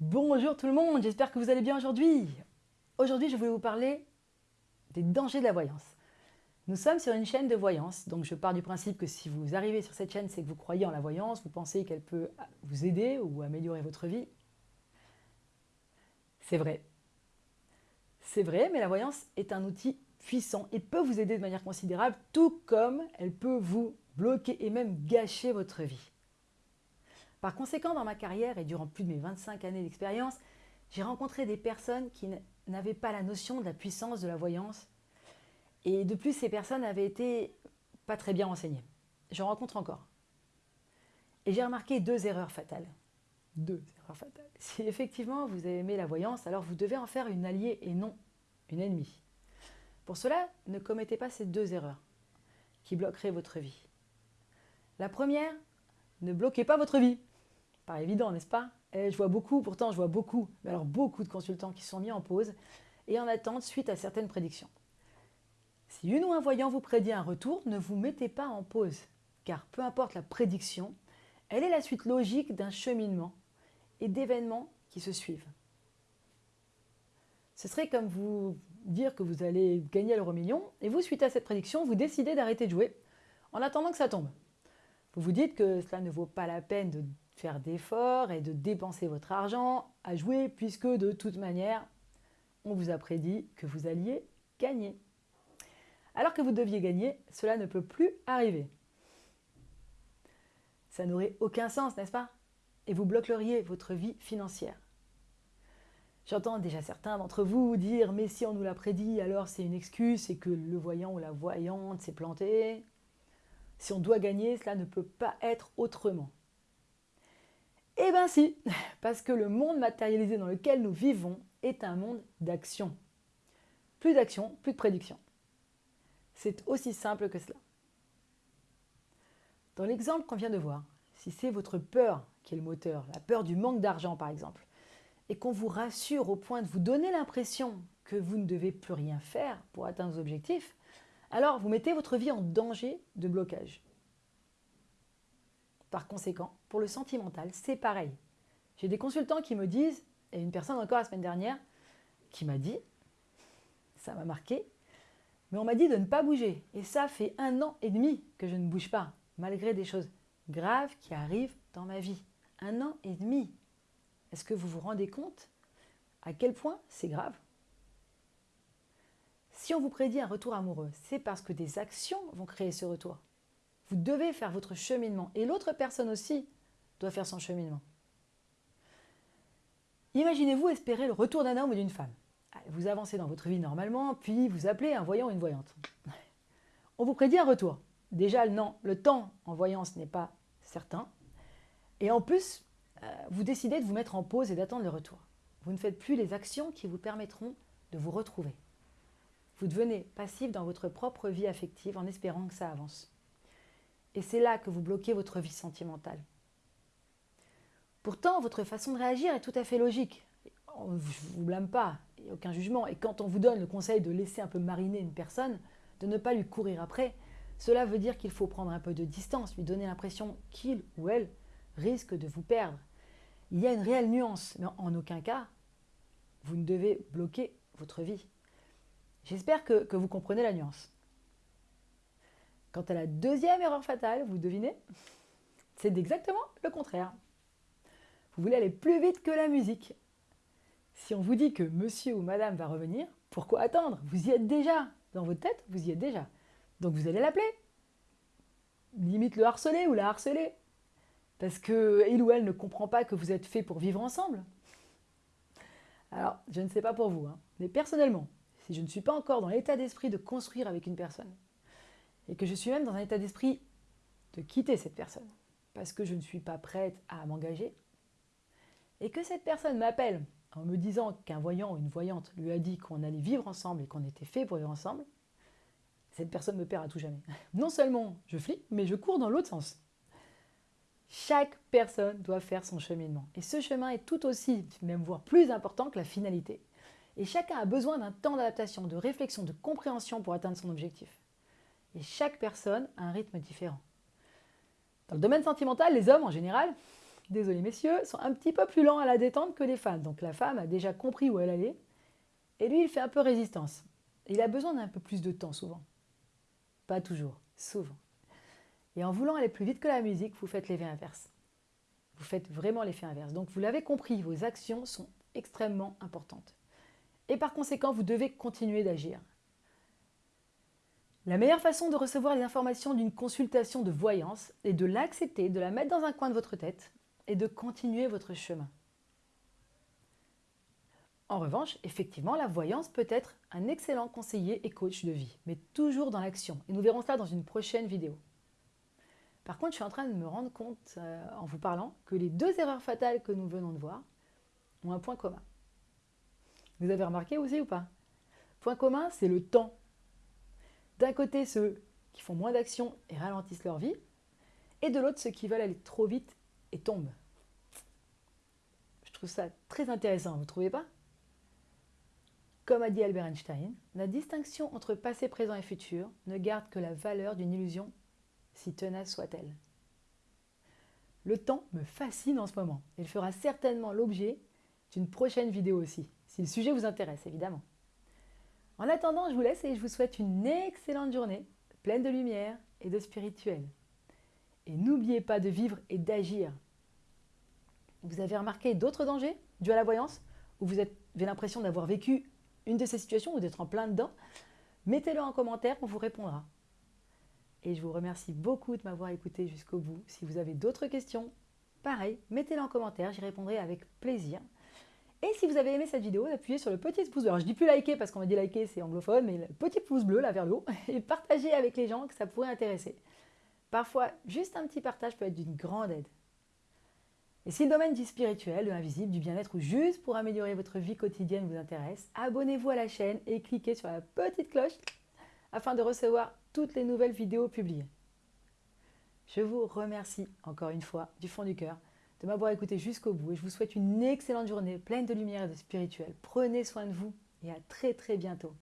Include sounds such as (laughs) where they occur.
Bonjour tout le monde, j'espère que vous allez bien aujourd'hui. Aujourd'hui, je voulais vous parler des dangers de la voyance. Nous sommes sur une chaîne de voyance, donc je pars du principe que si vous arrivez sur cette chaîne, c'est que vous croyez en la voyance, vous pensez qu'elle peut vous aider ou améliorer votre vie. C'est vrai. C'est vrai, mais la voyance est un outil puissant et peut vous aider de manière considérable, tout comme elle peut vous bloquer et même gâcher votre vie. Par conséquent, dans ma carrière et durant plus de mes 25 années d'expérience, j'ai rencontré des personnes qui n'avaient pas la notion de la puissance de la voyance. Et de plus, ces personnes avaient été pas très bien renseignées. J'en rencontre encore. Et j'ai remarqué deux erreurs fatales. Deux erreurs fatales. (laughs) Si effectivement vous aimé la voyance, alors vous devez en faire une alliée et non une ennemie. Pour cela, ne commettez pas ces deux erreurs qui bloqueraient votre vie. La première, ne bloquez pas votre vie. Pas évident, n'est-ce pas? Et Je vois beaucoup, pourtant je vois beaucoup, mais alors beaucoup de consultants qui sont mis en pause et en attente suite à certaines prédictions. Si une ou un voyant vous prédit un retour, ne vous mettez pas en pause, car peu importe la prédiction, elle est la suite logique d'un cheminement et d'événements qui se suivent. Ce serait comme vous dire que vous allez gagner l'euro million et vous, suite à cette prédiction, vous décidez d'arrêter de jouer en attendant que ça tombe. Vous vous dites que cela ne vaut pas la peine de faire d'efforts et de dépenser votre argent à jouer puisque de toute manière, on vous a prédit que vous alliez gagner. Alors que vous deviez gagner, cela ne peut plus arriver. Ça n'aurait aucun sens, n'est-ce pas? Et vous bloqueriez votre vie financière. J'entends déjà certains d'entre vous dire « mais si on nous l'a prédit, alors c'est une excuse, c'est que le voyant ou la voyante s'est planté. Si on doit gagner, cela ne peut pas être autrement. » Eh bien si, (laughs) parce que le monde matérialisé dans lequel nous vivons est un monde d'action. Plus d'action, plus de prédiction. C'est aussi simple que cela. Dans l'exemple qu'on vient de voir, si c'est votre peur qui est le moteur, la peur du manque d'argent par exemple, et qu'on vous rassure au point de vous donner l'impression que vous ne devez plus rien faire pour atteindre vos objectifs, alors vous mettez votre vie en danger de blocage. Par conséquent, pour le sentimental, c'est pareil. J'ai des consultants qui me disent, et une personne encore la semaine dernière, qui m'a dit, ça m'a marqué, mais on m'a dit de ne pas bouger. Et ça fait un an et demi que je ne bouge pas, malgré des choses graves qui arrivent dans ma vie. Un an et demi. Est-ce que vous vous rendez compte à quel point c'est grave? Si on vous prédit un retour amoureux, c'est parce que des actions vont créer ce retour. Vous devez faire votre cheminement et l'autre personne aussi doit faire son cheminement. Imaginez-vous espérer le retour d'un homme ou d'une femme. Vous avancez dans votre vie normalement, puis vous appelez un voyant ou une voyante. (laughs) On vous prédit un retour. Déjà, non, le temps en voyance n'est pas certain. Et en plus, euh, vous décidez de vous mettre en pause et d'attendre le retour. Vous ne faites plus les actions qui vous permettront de vous retrouver. Vous devenez passif dans votre propre vie affective en espérant que ça avance. Et c'est là que vous bloquez votre vie sentimentale. Pourtant, votre façon de réagir est tout à fait logique. Je ne vous blâme pas, il n'y a aucun jugement. Et quand on vous donne le conseil de laisser un peu mariner une personne, de ne pas lui courir après, cela veut dire qu'il faut prendre un peu de distance, lui donner l'impression qu'il ou elle risque de vous perdre. Il y a une réelle nuance, mais en aucun cas, vous ne devez bloquer votre vie. J'espère que, que vous comprenez la nuance. Quant à la deuxième erreur fatale, vous devinez C'est exactement le contraire. Vous voulez aller plus vite que la musique. Si on vous dit que monsieur ou madame va revenir, pourquoi attendre? Vous y êtes déjà. Dans votre tête, vous y êtes déjà. Donc vous allez l'appeler. Limite le harceler ou la harceler. Parce qu'il ou elle ne comprend pas que vous êtes fait pour vivre ensemble. Alors, je ne sais pas pour vous, hein, mais personnellement, si je ne suis pas encore dans l'état d'esprit de construire avec une personne, et que je suis même dans un état d'esprit de quitter cette personne parce que je ne suis pas prête à m'engager et que cette personne m'appelle en me disant qu'un voyant ou une voyante lui a dit qu'on allait vivre ensemble et qu'on était fait pour vivre ensemble, cette personne me perd à tout jamais. (laughs) Non seulement je flippe, mais je cours dans l'autre sens. Chaque personne doit faire son cheminement. Et ce chemin est tout aussi, même voire plus important que la finalité. Et chacun a besoin d'un temps d'adaptation, de réflexion, de compréhension pour atteindre son objectif. Et chaque personne a un rythme différent. Dans le domaine sentimental, les hommes, en général, désolé messieurs, sont un petit peu plus lents à la détente que les femmes. Donc la femme a déjà compris où elle allait. Et lui, il fait un peu résistance. Il a besoin d'un peu plus de temps souvent. Pas toujours, souvent. Et en voulant aller plus vite que la musique, vous faites l'effet inverse. Vous faites vraiment l'effet inverse. Donc vous l'avez compris, vos actions sont extrêmement importantes. Et par conséquent, vous devez continuer d'agir. La meilleure façon de recevoir les informations d'une consultation de voyance est de l'accepter, de la mettre dans un coin de votre tête et de continuer votre chemin. En revanche, effectivement, la voyance peut être un excellent conseiller et coach de vie, mais toujours dans l'action. Et nous verrons cela dans une prochaine vidéo. Par contre, je suis en train de me rendre compte, euh, en vous parlant, que les deux erreurs fatales que nous venons de voir ont un point commun. Vous avez remarqué aussi ou pas? Point commun, c'est le temps. D'un côté, ceux qui font moins d'actions et ralentissent leur vie, et de l'autre, ceux qui veulent aller trop vite et tombent. Je trouve ça très intéressant, vous ne trouvez pas? Comme a dit Albert Einstein, la distinction entre passé, présent et futur ne garde que la valeur d'une illusion, si tenace soit-elle. Le temps me fascine en ce moment. Il fera certainement l'objet d'une prochaine vidéo aussi, si le sujet vous intéresse évidemment. En attendant, je vous laisse et je vous souhaite une excellente journée, pleine de lumière et de spirituel. Et n'oubliez pas de vivre et d'agir. Vous avez remarqué d'autres dangers dus à la voyance? Ou vous avez l'impression d'avoir vécu une de ces situations ou d'être en plein dedans? Mettez-le en commentaire, on vous répondra. Et je vous remercie beaucoup de m'avoir écouté jusqu'au bout. Si vous avez d'autres questions, pareil, mettez-le en commentaire, j'y répondrai avec plaisir. Et si vous avez aimé cette vidéo, appuyez sur le petit pouce bleu. Alors je dis plus liker parce qu'on m'a dit liker, c'est anglophone, mais le petit pouce bleu là vers le haut (laughs) et partagez avec les gens que ça pourrait intéresser. Parfois, juste un petit partage peut être d'une grande aide. Et si le domaine du spirituel, de l'invisible, du bien-être ou juste pour améliorer votre vie quotidienne vous intéresse, abonnez-vous à la chaîne et cliquez sur la petite cloche afin de recevoir toutes les nouvelles vidéos publiées. Je vous remercie encore une fois du fond du cœur de m'avoir écouté jusqu'au bout et je vous souhaite une excellente journée pleine de lumière et de spirituel. Prenez soin de vous et à très très bientôt.